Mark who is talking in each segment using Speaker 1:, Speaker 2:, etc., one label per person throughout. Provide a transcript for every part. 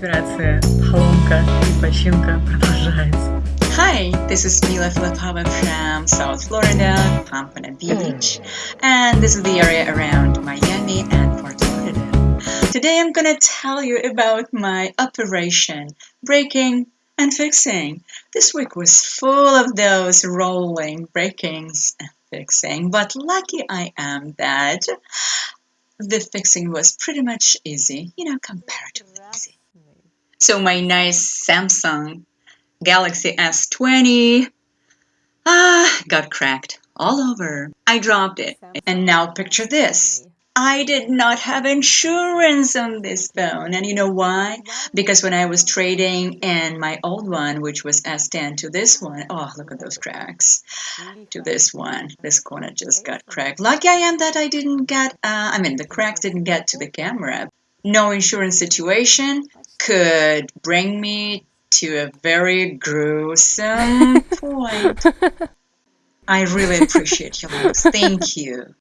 Speaker 1: Операция «Поломка и починка» продолжается.
Speaker 2: Hi, this is Mila Filipova from South Florida, Pompano Beach, and this is the area around Miami and Fort Lauderdale. Today I'm gonna tell you about my operation, breaking and fixing. This week was full of those rolling, breakings, and fixing, but lucky I am that the fixing was pretty much easy, you know, comparatively easy. So my nice Samsung Galaxy S20 ah, got cracked all over. I dropped it. And now picture this. I did not have insurance on this phone. And you know why? Because when I was trading in my old one, which was S10 to this one, oh, look at those cracks. To this one, this corner just got cracked. Lucky I am that I didn't get, uh, I mean, the cracks didn't get to the camera. No insurance situation could bring me to a very gruesome point. I really appreciate your likes. Thank you.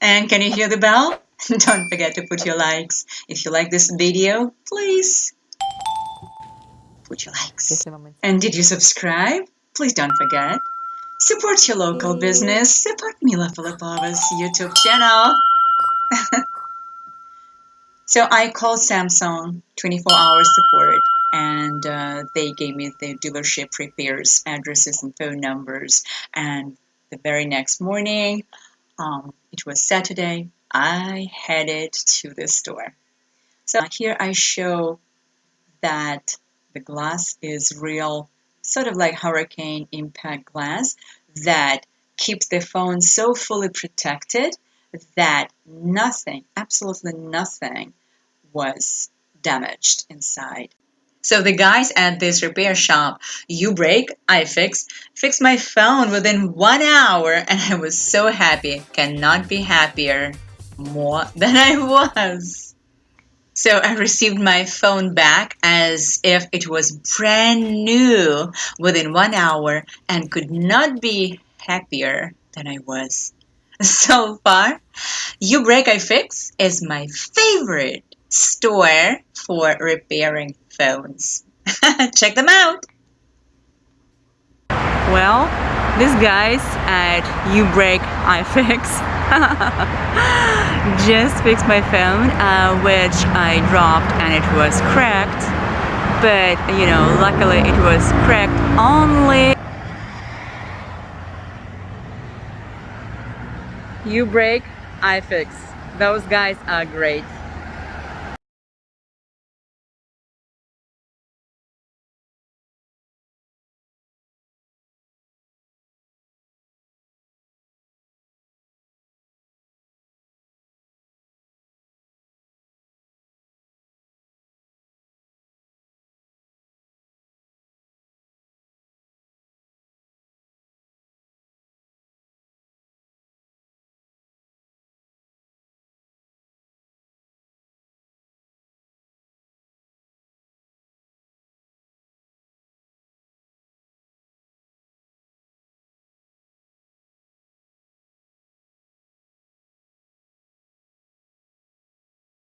Speaker 2: And can you hear the bell? Don't forget to put your likes. If you like this video, please put your likes. And did you subscribe? Please don't forget. Support your local business. Support Mila Filipova's YouTube channel. so I called Samsung 24 hour support and uh, they gave me the dealership repairs addresses and phone numbers. And the very next morning, um, it was Saturday, I headed to the store. So here I show that the glass is real, sort of like hurricane impact glass that keeps the phone so fully protected that nothing, absolutely nothing, was damaged inside. So the guys at this repair shop, you break, I fix, fixed my phone within one hour and I was so happy. Cannot be happier more than I was. So I received my phone back as if it was brand new within one hour and could not be happier than I was. So far, You Break I Fix is my favorite store for repairing phones. Check them out!
Speaker 1: Well, these guys at You Break I Fix just fixed my phone, uh, which I dropped and it was cracked. But, you know, luckily it was cracked only You Break I Fix. Those guys are great.